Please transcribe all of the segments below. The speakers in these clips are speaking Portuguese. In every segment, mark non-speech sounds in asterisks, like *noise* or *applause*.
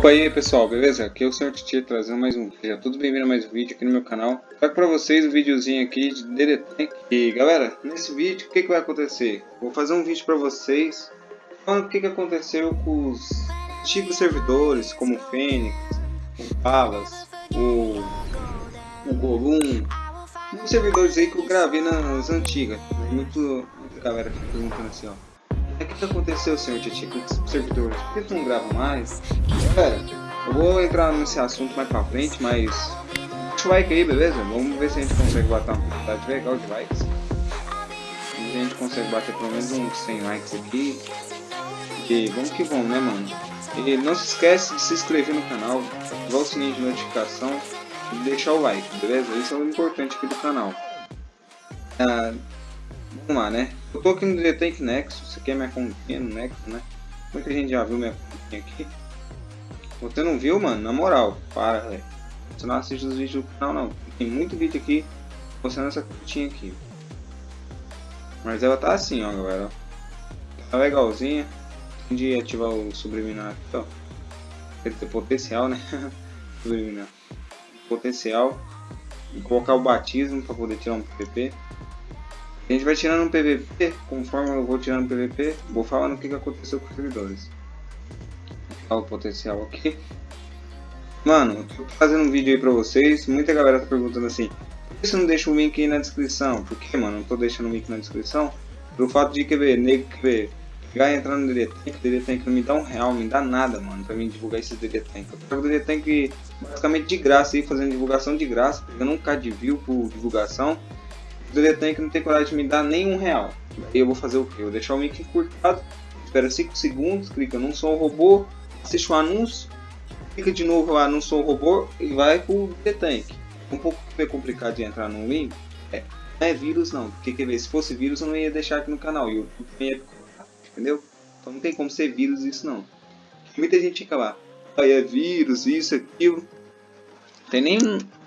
Opa aí pessoal, beleza? Aqui é o Sr. Titi trazendo mais um vídeo. Tudo bem-vindo a mais um vídeo aqui no meu canal. Trago pra vocês um videozinho aqui de DD. E galera, nesse vídeo o que, que vai acontecer? Vou fazer um vídeo pra vocês falando o que, que aconteceu com os antigos servidores, como o Fênix, o Palas, o, o Golum, muitos servidores aí que eu gravei nas antigas. Muito, muita galera perguntando assim, ó. O que, que aconteceu, senhor Titi, com os servidores? Por que tu não grava mais? Galera, eu vou entrar nesse assunto mais pra frente, mas... Deixa o like aí, beleza? Vamos ver se a gente consegue bater uma quantidade legal de likes. Se a gente consegue bater pelo menos uns 100 likes aqui. E vamos que vamos, né, mano? E não se esquece de se inscrever no canal, ativar o sininho de notificação e deixar o like, beleza? Isso é o importante aqui do canal. Ah, vamos lá, né? Eu tô aqui no The Tank Nexus, aqui é minha continha no Nexus, né? Muita gente já viu minha continha aqui. Você não viu, mano? Na moral, para, velho. Você não assiste os vídeos do canal, não. Tem muito vídeo aqui mostrando essa continha aqui. Mas ela tá assim, ó, galera. Tá legalzinha. Tem de ativar o subliminar aqui, ó. Tem potencial, né? *laughs* subliminar. Potencial. E colocar o batismo para poder tirar um PVP. A gente vai tirando um PVP, conforme eu vou tirando PVP, vou falando o que, que aconteceu com os servidores. Olha o potencial aqui. Mano, tô fazendo um vídeo aí pra vocês, muita galera tá perguntando assim, por que você não deixa o link aí na descrição? Por que, mano, não tô deixando o link na descrição? Pelo fato de, quer ver, nego, quer ver, pegar e entrar no DD Tank, DD não me dá um real, me dá nada, mano, pra mim divulgar esses DD Tank. Eu pego DD Tank basicamente de graça aí, fazendo divulgação de graça, pegando um K de view por divulgação o DD não tem coragem de me dar nem um real. Aí eu vou fazer o que? Eu vou deixar o link encurtado, espera 5 segundos, clica não sou um robô, assiste o um anúncio, clica de novo lá não sou um robô e vai pro DD Um pouco complicado de entrar no link, é, não é vírus não, porque quer ver, se fosse vírus eu não ia deixar aqui no canal, e YouTube ia entendeu? Então não tem como ser vírus isso não. Muita gente fica lá, aí é vírus, isso, aquilo. Tem nem,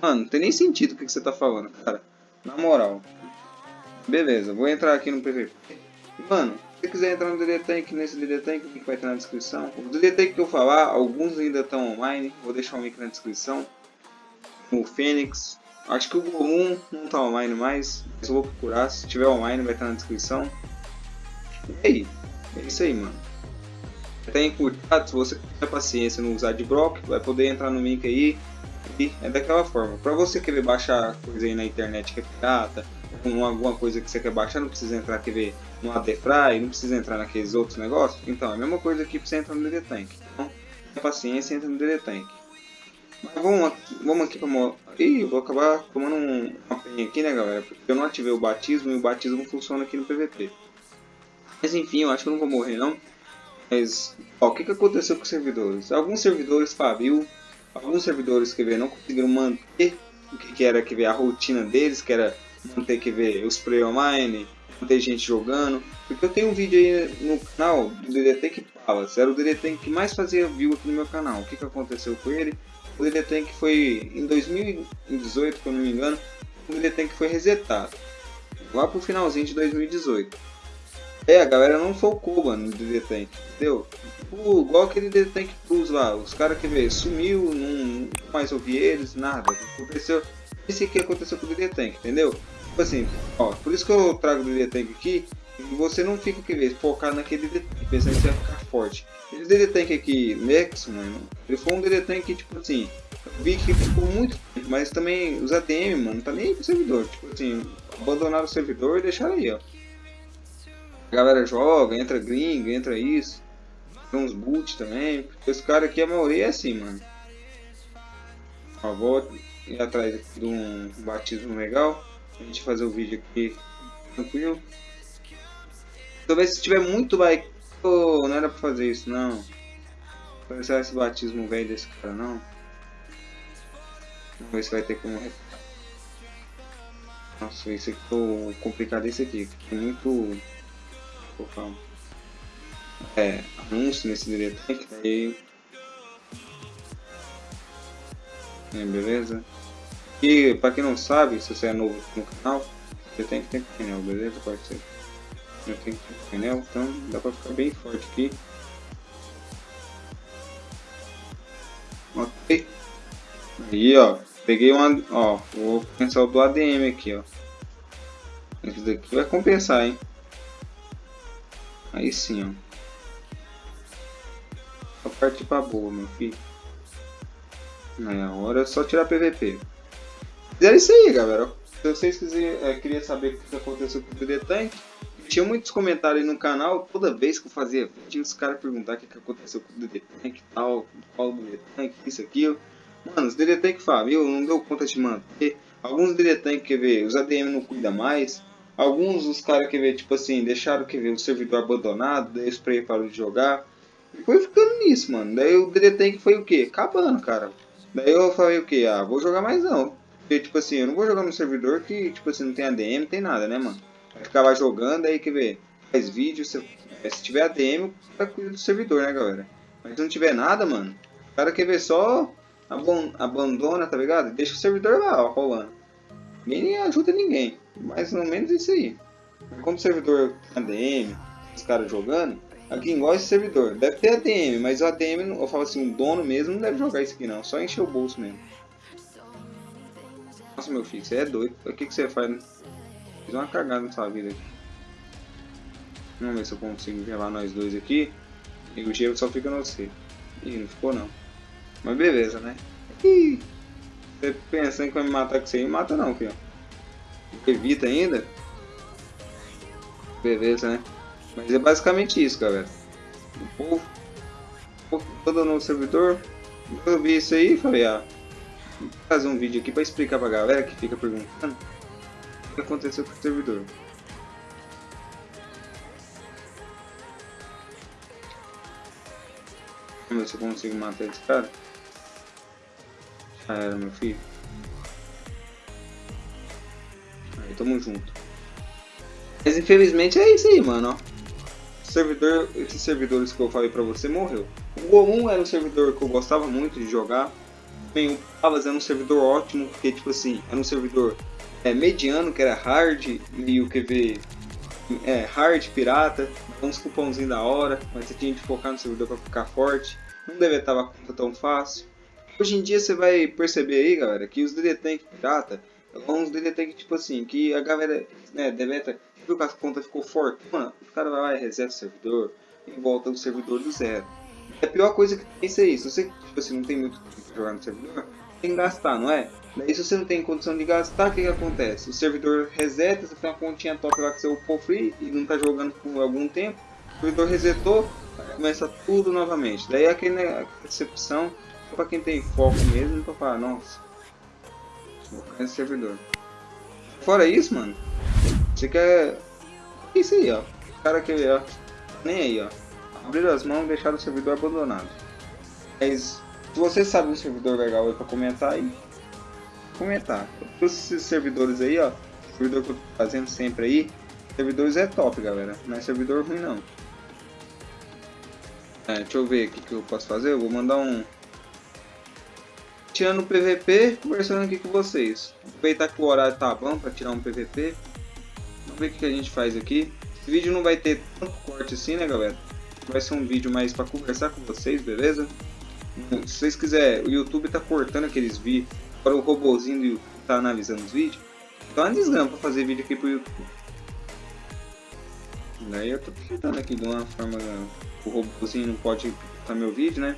mano, tem nem sentido o que, que você tá falando, cara. Na moral. Beleza, vou entrar aqui no PVP. Mano, se quiser entrar no DD Tank, nesse DD Tank, o link vai estar na descrição. O DD Tank que eu falar, alguns ainda estão online, vou deixar o link na descrição. O Fênix, acho que o Golum não está online mais, mas eu vou procurar, se tiver online vai estar na descrição. E aí, é isso aí, mano. Tá encurtado, se você tiver paciência não usar de bloco, vai poder entrar no link aí, é daquela forma. Para você querer baixar coisa aí na internet que é pirata, com alguma coisa que você quer baixar, não precisa entrar quer ver, no ADFry, não precisa entrar naqueles outros negócios. Então, é a mesma coisa aqui para você entrar no DD Tank. Então, paciência, entra no DD Tank. Mas vamos, vamos aqui para Ih, vou acabar tomando um, uma penha aqui, né, galera? Porque eu não ativei o batismo e o batismo funciona aqui no PVP. Mas enfim, eu acho que eu não vou morrer não. Mas, ó, o que, que aconteceu com os servidores? Alguns servidores faliu, alguns servidores que não conseguiram manter o que, que era que ver a rotina deles, que era manter que ver os play online, manter gente jogando. Porque eu tenho um vídeo aí no canal do DDT que fala, era o DDT que mais fazia view aqui no meu canal. O que, que aconteceu com ele? O DDT que foi em 2018, se eu não me engano, o DDT que foi resetado. Lá pro finalzinho de 2018. É, a galera não focou, mano, no DD Tank, entendeu? Tipo, igual aquele Tank Plus lá, os caras que vê, sumiu, não mais ouvi eles, nada. Aconteceu. Esse que aconteceu com o DD Tank, entendeu? Tipo assim, ó, por isso que eu trago o DD Tank aqui, e você não fica que ver, focado naquele DD Tank, pensando que você vai ficar forte. Esse DD Tank aqui, Nex, mano, ele foi um DD Tank que, tipo assim, vi que ficou muito tempo, mas também os ADM, mano, tá nem pro servidor. Tipo assim, abandonaram o servidor e deixaram aí, ó. A galera joga, entra gringo, entra isso. Tem uns boot também. Esse cara aqui, a maioria é assim, mano. Ó, vou ir atrás de um batismo legal. A gente fazer o vídeo aqui tranquilo. Talvez se tiver muito like, não era pra fazer isso, não. Começar esse batismo velho desse cara, não. Vamos ver se vai ter como... Nossa, esse ficou complicado esse aqui. Ficou muito colocar um é, anúncio nesse diretor aí. É, beleza? E pra quem não sabe, se você é novo no canal, você tem que ter pneu, beleza, parceiro? Eu tenho que ter pneu, então dá pra ficar bem forte aqui. Ok. Aí, ó. Peguei uma... Ó, vou pensar do ADM aqui, ó. Esse daqui vai compensar, hein. Aí sim, ó. Só partir pra boa, meu filho. É, agora é só tirar PVP. Fizeram isso aí, galera. Se vocês quiserem, é, queriam saber o que aconteceu com o DD Tank, tinha muitos comentários no canal, toda vez que eu fazia vídeo, os caras perguntavam o que, que aconteceu com o DD Tank e tal, qual o DD Tank, isso, aquilo. Mano, os DD Tank Fábio não deu conta de manter. Alguns DD Tank, quer ver, os ADM não cuida mais. Alguns os caras, quer ver, tipo assim, deixaram, quer ver, o servidor abandonado, daí o spray parou de jogar. E foi ficando nisso, mano. Daí o DD Tank foi o quê? Acabando, cara. Daí eu falei o quê? Ah, vou jogar mais não. Porque, tipo assim, eu não vou jogar no servidor que, tipo assim, não tem ADM, não tem nada, né, mano? Vai ficar lá jogando, aí, quer ver, faz vídeo, se, se tiver ADM, o cara cuida do servidor, né, galera? Mas se não tiver nada, mano, o cara quer ver só abandona, tá ligado? Deixa o servidor lá, ó, rolando. Ninguém ajuda ninguém. Mais ou menos isso aí. Como servidor ADM, os caras jogando, aqui igual esse servidor. Deve ter ADM, mas o ADM, eu falo assim, o dono mesmo não deve jogar isso aqui não. Só encher o bolso mesmo. Nossa, meu filho, você é doido. O que, que você faz? Né? Fiz uma cagada na sua vida aqui. Vamos ver se eu consigo levar nós dois aqui. E o gelo só fica no você. Ih, não ficou não. Mas beleza, né? Ih, você pensando que vai me matar com você aí, mata não, filho. Evita ainda. Beleza, né? Mas é basicamente isso, galera. O povo, o povo todo no servidor. Eu vi isso aí e falei, ah, vou fazer um vídeo aqui para explicar pra galera que fica perguntando o que aconteceu com o servidor. Vamos ver se eu consigo matar esse cara. Já era, meu filho. Aí, tamo junto. Mas infelizmente é isso aí, mano, ó. Servidor, esses servidores que eu falei pra você morreu. O Go1 era um servidor que eu gostava muito de jogar. Também o Pavas era um servidor ótimo, porque tipo assim, era um servidor é, mediano, que era hard, e o QV é, hard, pirata, uns cupomzinhos da hora, mas você tinha que focar no servidor para ficar forte. Não deve estar a conta tão fácil. Hoje em dia você vai perceber aí, galera, que os DD Tank pirata são uns DD Tank tipo assim, que a galera né, deleta, viu que a conta ficou forte, mano, o cara vai lá e reseta o servidor e volta o servidor do zero. A pior coisa que tem é isso você tipo assim, não tem muito tempo jogar no servidor, tem que gastar, não é? Daí se você não tem condição de gastar, o que, que acontece? O servidor reseta, você tem uma continha top lá que você upou free e não tá jogando por algum tempo, o servidor resetou, começa tudo novamente. Daí aquele, né, decepção para quem tem foco mesmo, pra falar, nossa, vou ficar nesse servidor. Fora isso, mano, você quer... Isso aí, ó. O cara que, ó, nem aí, ó. Abrir as mãos e o servidor abandonado. Mas, se você sabe um servidor legal aí pra comentar aí, comentar. Todos esses servidores aí, ó, servidor que eu tô fazendo sempre aí, servidores é top, galera. Não é servidor ruim, não. É, deixa eu ver o que eu posso fazer. Eu vou mandar um... Tirando o PVP, conversando aqui com vocês. Aproveitar que o horário tá bom para tirar um PVP. Vamos ver o que a gente faz aqui. Esse vídeo não vai ter tanto corte assim, né, galera? Vai ser um vídeo mais para conversar com vocês, beleza? Se vocês quiserem, o YouTube tá cortando aqueles vídeos. Agora o robozinho do YouTube tá analisando os vídeos. Então é desgrama pra fazer vídeo aqui pro YouTube. Daí eu tô tentando aqui de uma forma o robôzinho não pode cortar meu vídeo, né?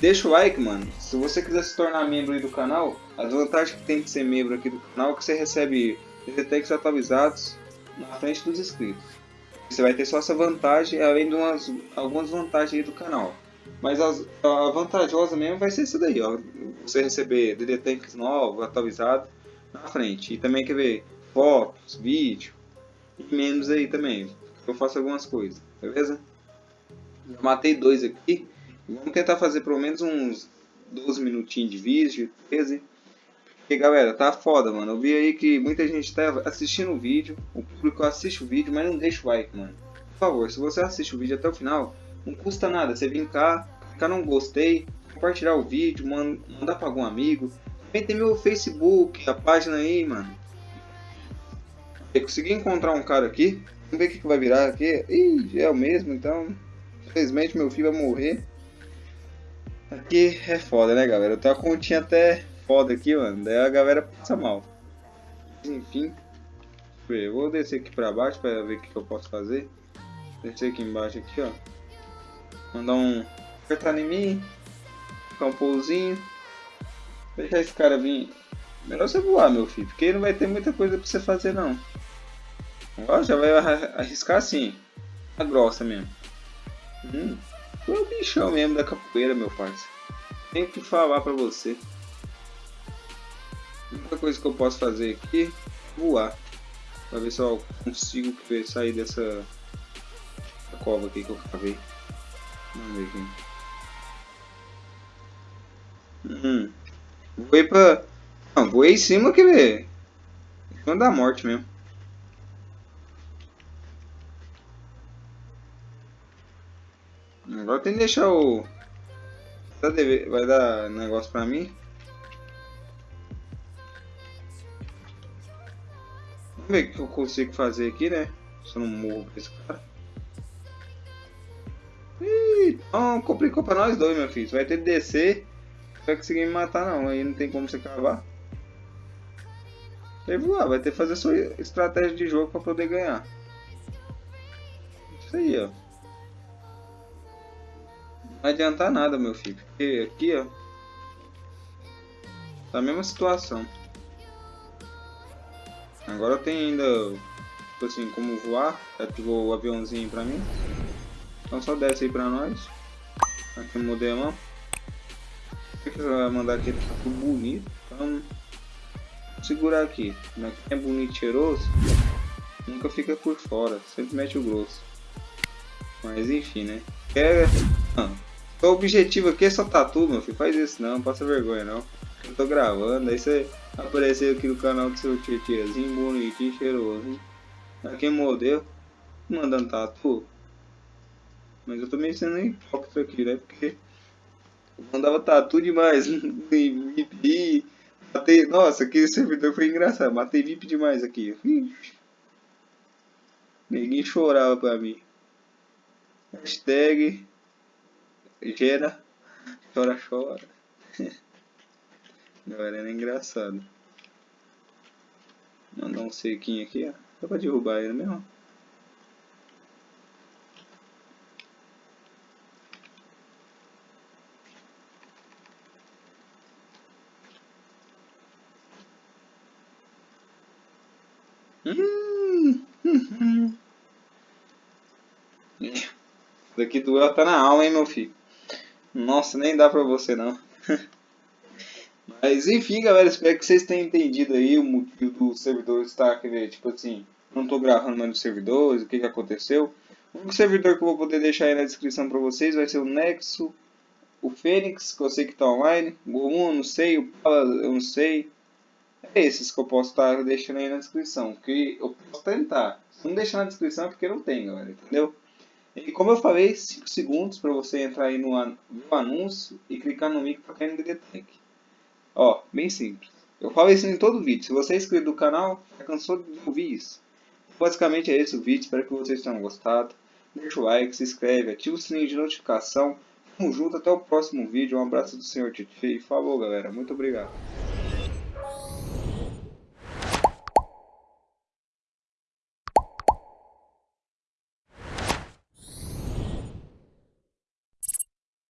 Deixa o like, mano. Se você quiser se tornar membro aí do canal, as vantagens que tem de ser membro aqui do canal é que você recebe DTTEX atualizados na frente dos inscritos. Você vai ter só essa vantagem, além de umas, algumas vantagens aí do canal. Mas as, a vantajosa mesmo vai ser isso daí, ó. Você receber DDTanks novos, atualizados na frente. E também quer ver fotos, vídeo e menos aí também. Eu faço algumas coisas, beleza? Matei dois aqui. Vamos tentar fazer pelo menos uns 12 minutinhos de vídeo, 13. Porque galera, tá foda, mano. Eu vi aí que muita gente tá assistindo o vídeo. O público assiste o vídeo, mas não deixa o like, mano. Por favor, se você assiste o vídeo até o final, não custa nada. Você vir cá, clicar no gostei, compartilhar o vídeo, mandar pra algum amigo. Também tem meu Facebook, a página aí, mano. Eu consegui encontrar um cara aqui. Vamos ver o que, que vai virar aqui. Ih, é o mesmo, então Infelizmente meu filho vai morrer. Aqui é foda, né, galera? Eu tenho uma continha até foda aqui, mano. Daí a galera passa mal. Enfim. Eu vou descer aqui pra baixo pra ver o que eu posso fazer. Descer aqui embaixo aqui, ó. Mandar um... Apertar em mim. Ficar um pousinho. Deixar esse cara vir... Melhor você voar, meu filho. Porque não vai ter muita coisa pra você fazer, não. Ó, já vai arriscar assim. A grossa mesmo. Hum. Tu é o bichão mesmo da capoeira, meu parceiro. Tem que falar pra você. A única coisa que eu posso fazer aqui é voar. Pra ver se eu consigo sair dessa cova aqui que eu cavei. Vamos ver aqui. Hum. Voei pra... Não, voei em cima que. Em cima da morte mesmo. Agora tem que deixar o... Vai dar negócio pra mim? Vamos ver o que eu consigo fazer aqui, né? Se eu não morro com esse cara. Ih, não, complicou pra nós dois, meu filho. Você vai ter que descer. Não vai conseguir me matar não. Aí não tem como você cavar. Vai voar, vai ter que fazer sua estratégia de jogo pra poder ganhar. Isso aí, ó. Vai adiantar nada, meu filho. Porque aqui, ó. Tá a mesma situação. Agora tem ainda, tipo assim, como voar. Ativou o aviãozinho pra mim. Então só desce aí pra nós. Aqui o modelão. O que vai mandar aqui? Tá tudo bonito. Então, segurar aqui. Como é bonito e cheiroso, nunca fica por fora. Sempre mete o grosso. Mas enfim, né? É... O objetivo aqui é só tatu, meu filho. Faz isso não, passa vergonha não. Eu tô gravando, aí você apareceu aqui no canal do seu titiazinho, bonitinho, cheiroso. Aqui modelo, mandando tatu. Mas eu meio sendo hipócrita aqui, né? Porque eu mandava tatu demais. *laughs* VIP. Matei. Nossa, aquele servidor foi engraçado. Matei VIP demais aqui. Ninguém chorava pra mim. Hashtag gera, chora, chora. Agora era engraçado. Mandar um sequinho aqui, ó. Só pra derrubar ele mesmo. Hum. *laughs* Daqui doeu tá na alma, hein, meu filho. Nossa, nem dá pra você não. *laughs* Mas enfim, galera, espero que vocês tenham entendido aí o motivo do servidor estar, tipo assim, não tô gravando mais nos servidores, o que que aconteceu. O único servidor que eu vou poder deixar aí na descrição pra vocês vai ser o Nexo, o Fênix, que eu sei que tá online, o Gomon, eu não sei, o Pala, eu não sei. É esses que eu posso estar deixando aí na descrição, que eu posso tentar. Se não deixar na descrição é porque não tem, galera, entendeu? E como eu falei, 5 segundos para você entrar aí no, no, anúncio e clicar no link para cair no DDTech. Ó, bem simples. Eu falo isso em todo vídeo. Se você é inscrito do canal, já cansou de ouvir isso. Basicamente é esse o vídeo. Espero que vocês tenham gostado. Deixa o like, se inscreve, ativa o sininho de notificação. Tamo junto, até o próximo vídeo. Um abraço do Senhor Titi falou galera. Muito obrigado.